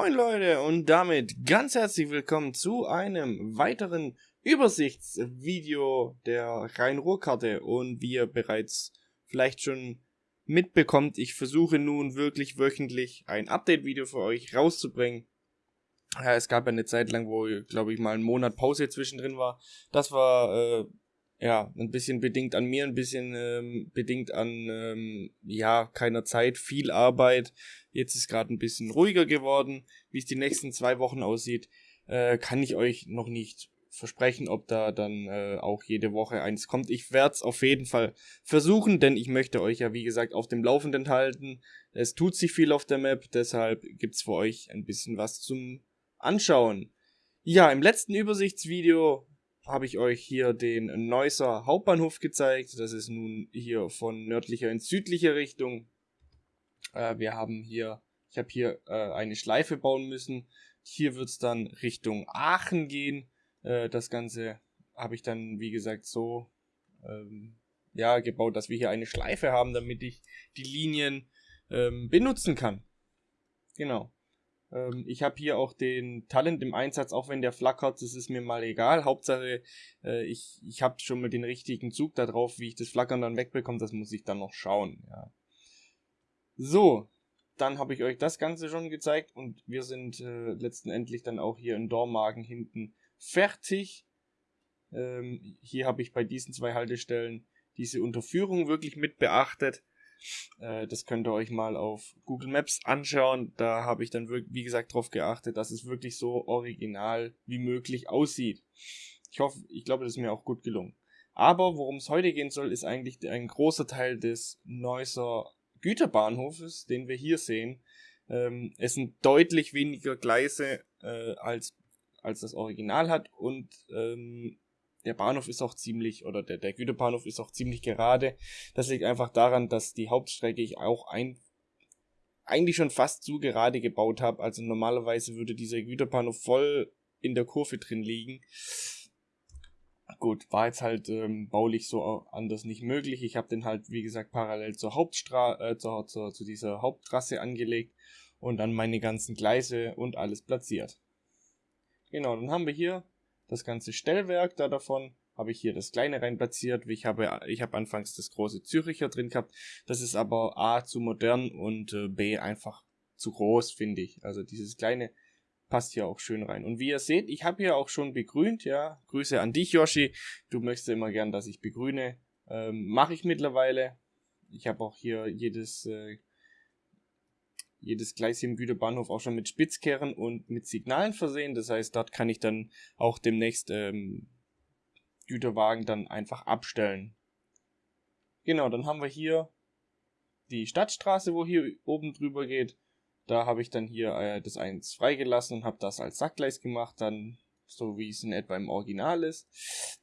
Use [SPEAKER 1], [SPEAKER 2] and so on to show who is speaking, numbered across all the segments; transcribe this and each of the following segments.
[SPEAKER 1] Moin Leute und damit ganz herzlich willkommen zu einem weiteren Übersichtsvideo der Rhein-Ruhr-Karte und wie ihr bereits vielleicht schon mitbekommt, ich versuche nun wirklich wöchentlich ein Update-Video für euch rauszubringen. Ja, es gab ja eine Zeit lang, wo, glaube ich, mal ein Monat Pause zwischendrin war. Das war äh, ja, ein bisschen bedingt an mir, ein bisschen ähm, bedingt an, ähm, ja, keiner Zeit, viel Arbeit. Jetzt ist gerade ein bisschen ruhiger geworden. Wie es die nächsten zwei Wochen aussieht, äh, kann ich euch noch nicht versprechen, ob da dann äh, auch jede Woche eins kommt. Ich werde es auf jeden Fall versuchen, denn ich möchte euch ja, wie gesagt, auf dem Laufenden halten. Es tut sich viel auf der Map, deshalb gibt's für euch ein bisschen was zum Anschauen. Ja, im letzten Übersichtsvideo habe ich euch hier den Neusser Hauptbahnhof gezeigt. Das ist nun hier von nördlicher in südliche Richtung. Äh, wir haben hier, ich habe hier äh, eine Schleife bauen müssen. Hier wird es dann Richtung Aachen gehen. Äh, das Ganze habe ich dann, wie gesagt, so ähm, ja, gebaut, dass wir hier eine Schleife haben, damit ich die Linien ähm, benutzen kann. Genau. Ähm, ich habe hier auch den Talent im Einsatz, auch wenn der flackert, das ist mir mal egal. Hauptsache, äh, ich, ich habe schon mal den richtigen Zug da drauf, wie ich das Flackern dann wegbekomme, das muss ich dann noch schauen. Ja. So, dann habe ich euch das Ganze schon gezeigt und wir sind äh, letztendlich dann auch hier in Dormagen hinten fertig. Ähm, hier habe ich bei diesen zwei Haltestellen diese Unterführung wirklich mit beachtet. Äh, das könnt ihr euch mal auf Google Maps anschauen. Da habe ich dann, wie gesagt, darauf geachtet, dass es wirklich so original wie möglich aussieht. Ich hoffe, ich glaube, das ist mir auch gut gelungen. Aber worum es heute gehen soll, ist eigentlich ein großer Teil des Neusser Güterbahnhofes, den wir hier sehen. Ähm, es sind deutlich weniger Gleise äh, als, als das Original hat und ähm, der Bahnhof ist auch ziemlich, oder der, der Güterbahnhof ist auch ziemlich gerade. Das liegt einfach daran, dass die Hauptstrecke ich auch ein, eigentlich schon fast zu gerade gebaut habe. Also normalerweise würde dieser Güterbahnhof voll in der Kurve drin liegen. Gut, war jetzt halt ähm, baulich so anders nicht möglich. Ich habe den halt, wie gesagt, parallel zur Hauptstraße, äh, zur, zur, zu dieser Haupttrasse angelegt und dann meine ganzen Gleise und alles platziert. Genau, dann haben wir hier das ganze Stellwerk da davon habe ich hier das kleine rein platziert. Ich habe, ich habe anfangs das große Züricher drin gehabt. Das ist aber A zu modern und äh, B einfach zu groß, finde ich. Also dieses kleine passt hier auch schön rein. Und wie ihr seht, ich habe hier auch schon begrünt, ja. Grüße an dich, Yoshi. Du möchtest immer gern, dass ich begrüne. Ähm, Mache ich mittlerweile. Ich habe auch hier jedes äh, jedes Gleis hier im Güterbahnhof auch schon mit Spitzkehren und mit Signalen versehen. Das heißt, dort kann ich dann auch demnächst ähm, Güterwagen dann einfach abstellen. Genau, dann haben wir hier die Stadtstraße, wo hier oben drüber geht. Da habe ich dann hier äh, das eins freigelassen und habe das als Sackgleis gemacht, dann so wie es in etwa im Original ist.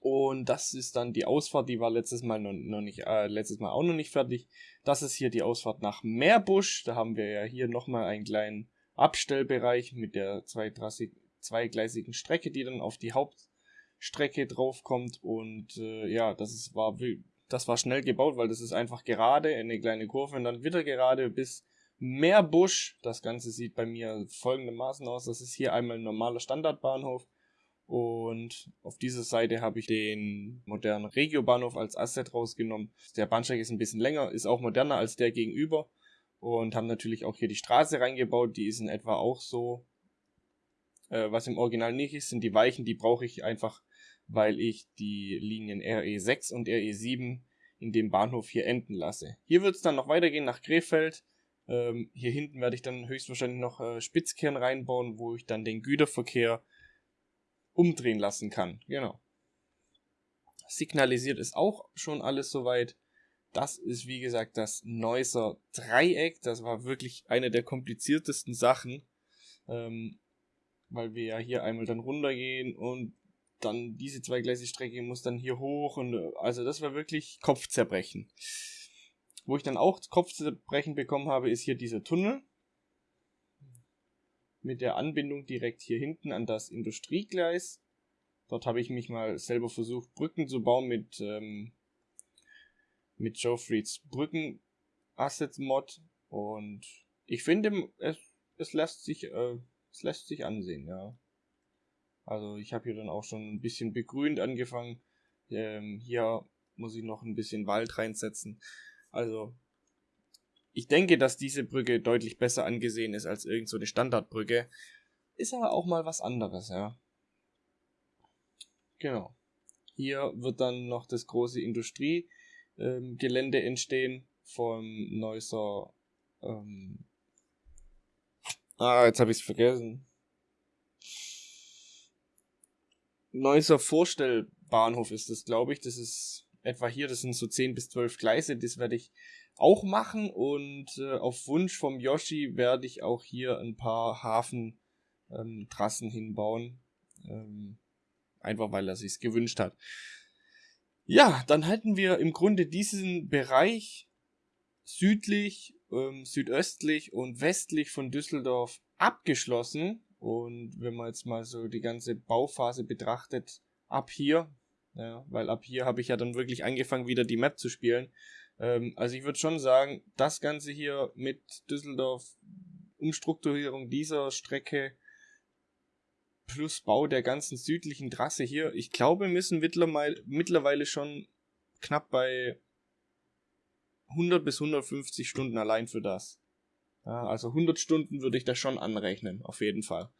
[SPEAKER 1] Und das ist dann die Ausfahrt, die war letztes Mal noch, noch nicht, äh, letztes Mal auch noch nicht fertig. Das ist hier die Ausfahrt nach Meerbusch. Da haben wir ja hier nochmal einen kleinen Abstellbereich mit der zweigleisigen Strecke, die dann auf die Hauptstrecke draufkommt. Und äh, ja, das ist, war, das war schnell gebaut, weil das ist einfach gerade, eine kleine Kurve und dann wieder gerade bis Meerbusch. Das Ganze sieht bei mir folgendermaßen aus. Das ist hier einmal ein normaler Standardbahnhof und auf dieser Seite habe ich den modernen Regiobahnhof als Asset rausgenommen. Der Bahnsteig ist ein bisschen länger, ist auch moderner als der gegenüber. Und haben natürlich auch hier die Straße reingebaut. Die ist in etwa auch so. Äh, was im Original nicht ist, sind die Weichen. Die brauche ich einfach, weil ich die Linien RE6 und RE7 in dem Bahnhof hier enden lasse. Hier wird es dann noch weitergehen nach Krefeld. Ähm, hier hinten werde ich dann höchstwahrscheinlich noch äh, Spitzkern reinbauen, wo ich dann den Güterverkehr umdrehen lassen kann. Genau. Signalisiert ist auch schon alles soweit. Das ist wie gesagt das Neusser Dreieck. Das war wirklich eine der kompliziertesten Sachen, ähm, weil wir ja hier einmal dann runtergehen und dann diese zweigleisige Strecke muss dann hier hoch und also das war wirklich Kopfzerbrechen. Wo ich dann auch Kopfzerbrechen bekommen habe, ist hier dieser Tunnel mit der Anbindung direkt hier hinten an das Industriegleis. Dort habe ich mich mal selber versucht, Brücken zu bauen mit, ähm, mit Joe Frieds Brücken Assets Mod. Und ich finde, es, es lässt sich, äh, es lässt sich ansehen, ja. Also ich habe hier dann auch schon ein bisschen begrünt angefangen. Ähm, hier muss ich noch ein bisschen Wald reinsetzen. Also ich denke, dass diese Brücke deutlich besser angesehen ist als irgend so Standardbrücke. Ist aber auch mal was anderes, ja. Genau. Hier wird dann noch das große Industriegelände ähm, entstehen vom Neusser. Ähm ah, jetzt habe ich es vergessen. Neusser Vorstellbahnhof ist das, glaube ich. Das ist etwa hier, das sind so 10 bis 12 Gleise. Das werde ich auch machen und äh, auf Wunsch vom Yoshi werde ich auch hier ein paar Hafentrassen ähm, hinbauen. Ähm, einfach weil er sich gewünscht hat. Ja, dann halten wir im Grunde diesen Bereich südlich, ähm, südöstlich und westlich von Düsseldorf abgeschlossen. Und wenn man jetzt mal so die ganze Bauphase betrachtet, ab hier, ja, weil ab hier habe ich ja dann wirklich angefangen, wieder die Map zu spielen. Ähm, also ich würde schon sagen, das Ganze hier mit Düsseldorf, Umstrukturierung dieser Strecke plus Bau der ganzen südlichen Trasse hier, ich glaube, wir müssen mittlerweile schon knapp bei 100 bis 150 Stunden allein für das. Ja, also 100 Stunden würde ich da schon anrechnen, auf jeden Fall.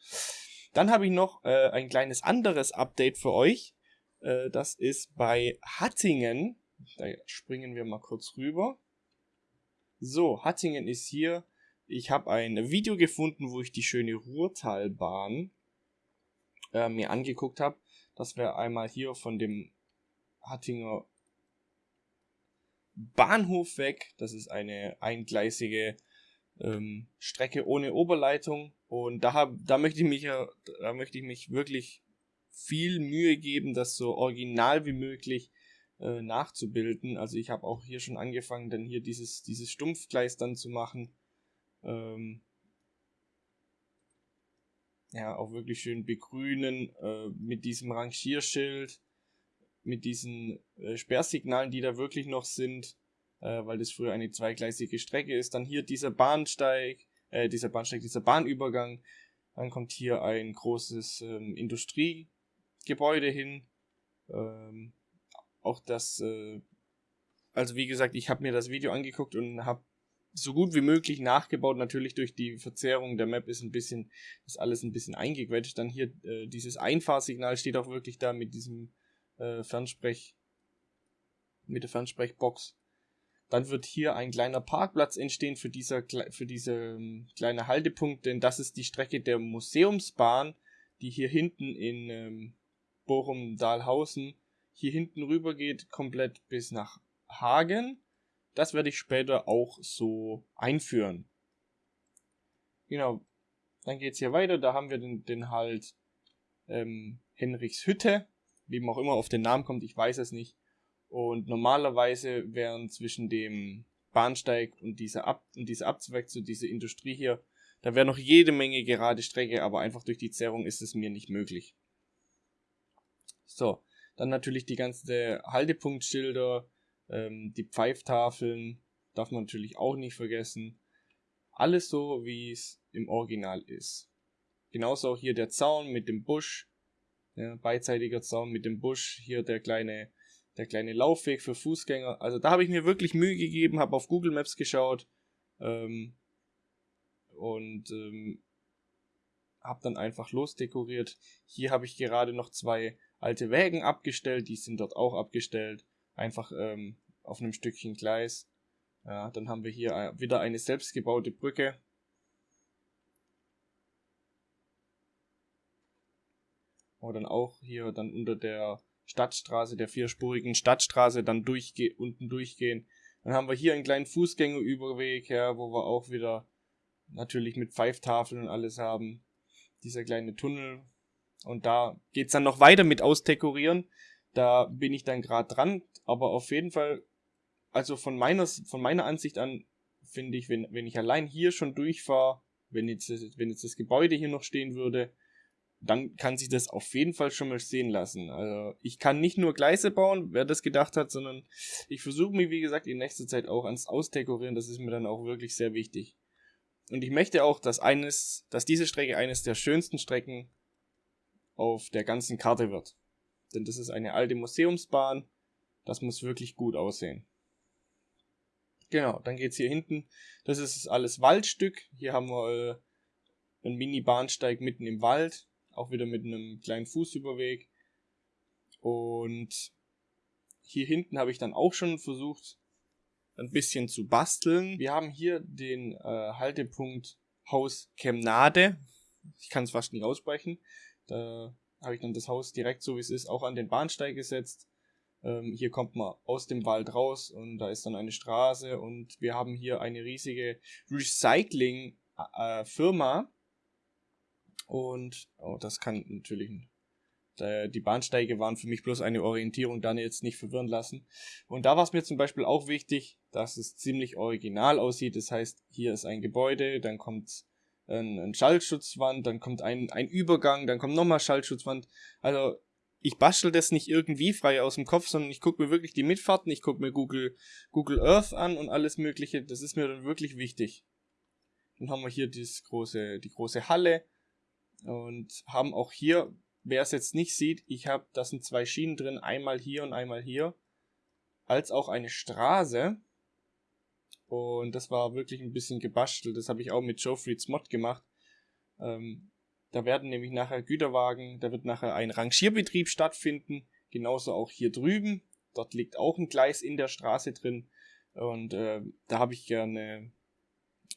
[SPEAKER 1] Dann habe ich noch äh, ein kleines anderes Update für euch. Äh, das ist bei Hattingen. Da springen wir mal kurz rüber. So, Hattingen ist hier. Ich habe ein Video gefunden, wo ich die schöne Ruhrtalbahn äh, mir angeguckt habe. Das wäre einmal hier von dem Hattinger Bahnhof weg. Das ist eine eingleisige ähm, Strecke ohne Oberleitung. Und da, hab, da, möchte ich mich, da möchte ich mich wirklich viel Mühe geben, das so original wie möglich äh, nachzubilden. Also ich habe auch hier schon angefangen, dann hier dieses, dieses Stumpfgleis dann zu machen. Ähm, ja, auch wirklich schön begrünen äh, mit diesem Rangierschild, mit diesen äh, Sperrsignalen, die da wirklich noch sind, äh, weil das früher eine zweigleisige Strecke ist. Dann hier dieser Bahnsteig, äh, dieser Bahnsteig, dieser Bahnübergang. Dann kommt hier ein großes ähm, Industriegebäude hin. Ähm, auch das, äh, also wie gesagt, ich habe mir das Video angeguckt und habe so gut wie möglich nachgebaut. Natürlich durch die Verzerrung der Map ist ein bisschen, ist alles ein bisschen eingequetscht. Dann hier äh, dieses Einfahrsignal steht auch wirklich da mit diesem äh, Fernsprech, mit der Fernsprechbox. Dann wird hier ein kleiner Parkplatz entstehen für, dieser, für diese ähm, kleine Haltepunkt, denn das ist die Strecke der Museumsbahn, die hier hinten in ähm, Bochum-Dahlhausen hier hinten rüber geht, komplett bis nach Hagen das werde ich später auch so einführen. Genau. Dann geht es hier weiter. Da haben wir den, den halt ähm, Henrichs Hütte. Wie man auch immer auf den Namen kommt, ich weiß es nicht. Und normalerweise wären zwischen dem Bahnsteig und dieser, Ab und dieser Abzweig zu dieser Industrie hier, da wäre noch jede Menge gerade Strecke, aber einfach durch die Zerrung ist es mir nicht möglich. So, dann natürlich die ganze Haltepunktschilder, ähm, die Pfeiftafeln darf man natürlich auch nicht vergessen. Alles so, wie es im Original ist. Genauso auch hier der Zaun mit dem Busch. Ja, beidseitiger Zaun mit dem Busch. Hier der kleine, der kleine Laufweg für Fußgänger. Also da habe ich mir wirklich Mühe gegeben, habe auf Google Maps geschaut. Ähm, und ähm, habe dann einfach losdekoriert. Hier habe ich gerade noch zwei alte Wägen abgestellt, die sind dort auch abgestellt einfach ähm, auf einem Stückchen Gleis. Ja, dann haben wir hier äh, wieder eine selbstgebaute Brücke. Wo dann auch hier dann unter der Stadtstraße, der vierspurigen Stadtstraße dann durchge unten durchgehen. Dann haben wir hier einen kleinen Fußgängerüberweg, ja, wo wir auch wieder natürlich mit Pfeiftafeln und alles haben. Dieser kleine Tunnel. Und da geht's dann noch weiter mit Ausdekorieren. Da bin ich dann gerade dran, aber auf jeden Fall, also von meiner, von meiner Ansicht an, finde ich, wenn, wenn ich allein hier schon durchfahre, wenn jetzt, wenn jetzt das Gebäude hier noch stehen würde, dann kann sich das auf jeden Fall schon mal sehen lassen. Also ich kann nicht nur Gleise bauen, wer das gedacht hat, sondern ich versuche mich, wie gesagt, in nächster Zeit auch ans Ausdekorieren. Das ist mir dann auch wirklich sehr wichtig. und ich möchte auch, dass eines, dass diese Strecke eines der schönsten Strecken auf der ganzen Karte wird. Denn das ist eine alte Museumsbahn. Das muss wirklich gut aussehen. Genau, dann geht's hier hinten. Das ist alles Waldstück. Hier haben wir äh, einen Mini-Bahnsteig mitten im Wald. Auch wieder mit einem kleinen Fußüberweg. Und hier hinten habe ich dann auch schon versucht, ein bisschen zu basteln. Wir haben hier den äh, Haltepunkt Haus Chemnade. Ich kann es fast nicht aussprechen. Da habe ich dann das Haus direkt so wie es ist auch an den Bahnsteig gesetzt. Ähm, hier kommt man aus dem Wald raus und da ist dann eine Straße und wir haben hier eine riesige Recycling-Firma. Und oh, das kann natürlich die Bahnsteige waren für mich bloß eine Orientierung, dann jetzt nicht verwirren lassen. Und da war es mir zum Beispiel auch wichtig, dass es ziemlich original aussieht. Das heißt, hier ist ein Gebäude, dann kommt ein, ein Schallschutzwand, dann kommt ein, ein Übergang, dann kommt nochmal Schallschutzwand. Also ich bastel das nicht irgendwie frei aus dem Kopf, sondern ich gucke mir wirklich die Mitfahrten, ich gucke mir Google, Google Earth an und alles mögliche. Das ist mir dann wirklich wichtig. Dann haben wir hier das große, die große Halle und haben auch hier Wer es jetzt nicht sieht, ich habe, da sind zwei Schienen drin, einmal hier und einmal hier, als auch eine Straße. Und das war wirklich ein bisschen gebastelt. Das habe ich auch mit Joe Mod gemacht. Ähm, da werden nämlich nachher Güterwagen, da wird nachher ein Rangierbetrieb stattfinden. Genauso auch hier drüben. Dort liegt auch ein Gleis in der Straße drin. Und äh, da habe ich gerne,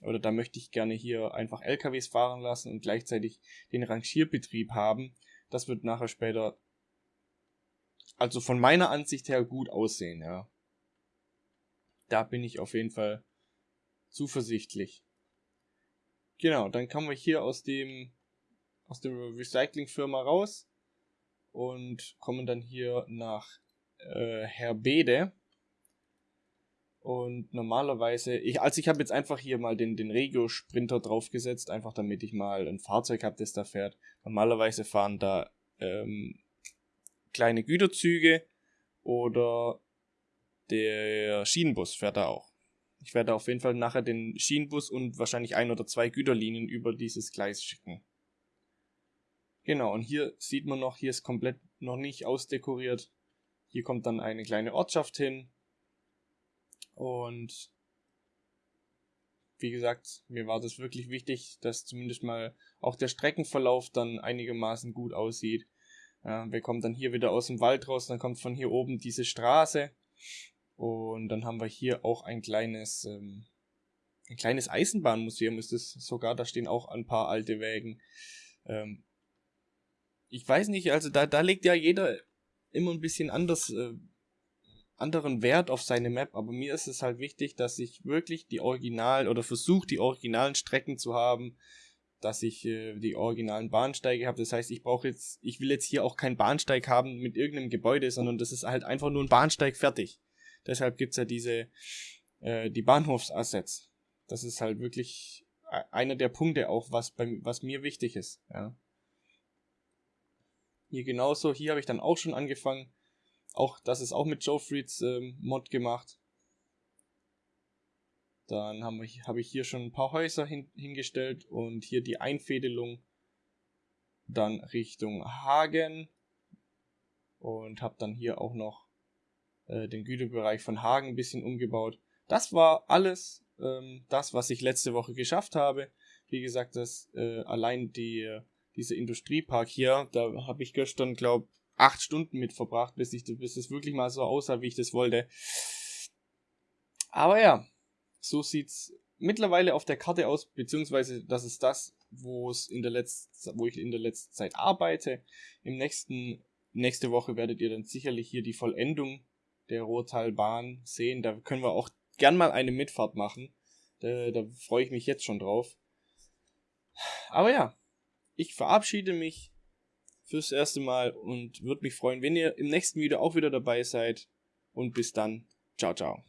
[SPEAKER 1] oder da möchte ich gerne hier einfach LKWs fahren lassen und gleichzeitig den Rangierbetrieb haben. Das wird nachher später, also von meiner Ansicht her gut aussehen, ja. Da bin ich auf jeden Fall zuversichtlich. Genau, dann kommen wir hier aus dem, aus der Recycling-Firma raus und kommen dann hier nach äh, Herbede. Und normalerweise, ich, also ich habe jetzt einfach hier mal den, den Regio Sprinter draufgesetzt, einfach damit ich mal ein Fahrzeug habe, das da fährt. Normalerweise fahren da ähm, kleine Güterzüge oder der Schienenbus fährt da auch. Ich werde auf jeden Fall nachher den Schienenbus und wahrscheinlich ein oder zwei Güterlinien über dieses Gleis schicken. Genau, und hier sieht man noch, hier ist komplett noch nicht ausdekoriert. Hier kommt dann eine kleine Ortschaft hin, und wie gesagt, mir war das wirklich wichtig, dass zumindest mal auch der Streckenverlauf dann einigermaßen gut aussieht. Wir kommen dann hier wieder aus dem Wald raus, dann kommt von hier oben diese Straße und dann haben wir hier auch ein kleines, ähm, ein kleines Eisenbahnmuseum ist es sogar, da stehen auch ein paar alte Wägen. Ähm, ich weiß nicht, also da, da legt ja jeder immer ein bisschen anders äh, anderen Wert auf seine Map, aber mir ist es halt wichtig, dass ich wirklich die Original oder versuche die originalen Strecken zu haben, dass ich äh, die originalen Bahnsteige habe. Das heißt, ich brauche jetzt, ich will jetzt hier auch keinen Bahnsteig haben mit irgendeinem Gebäude, sondern das ist halt einfach nur ein Bahnsteig fertig. Deshalb gibt's ja diese, äh, die Bahnhofsassets. Das ist halt wirklich e-, einer der Punkte auch, was, bei, was mir wichtig ist. Ja. Hier genauso, hier habe ich dann auch schon angefangen, auch das ist auch mit Joe Freeds ähm, Mod gemacht. Dann habe ich, hab ich hier schon ein paar Häuser hin, hingestellt und hier die Einfädelung dann Richtung Hagen und habe dann hier auch noch äh, den Güterbereich von Hagen ein bisschen umgebaut. Das war alles ähm, das, was ich letzte Woche geschafft habe. Wie gesagt, das äh, allein die, dieser Industriepark hier, da habe ich gestern, glaube acht Stunden mit verbracht, bis, ich, bis es wirklich mal so aussah, wie ich das wollte. Aber ja, so sieht's mittlerweile auf der Karte aus, beziehungsweise das ist das, wo es in der letzten, wo ich in der letzten Zeit arbeite. Im nächsten, nächste Woche werdet ihr dann sicherlich hier die Vollendung der Ruhrtalbahn sehen. Da können wir auch gern mal eine Mitfahrt machen. Da, da freue ich mich jetzt schon drauf. Aber ja, ich verabschiede mich fürs erste Mal und würde mich freuen, wenn ihr im nächsten Video auch wieder dabei seid. Und bis dann. Ciao, ciao.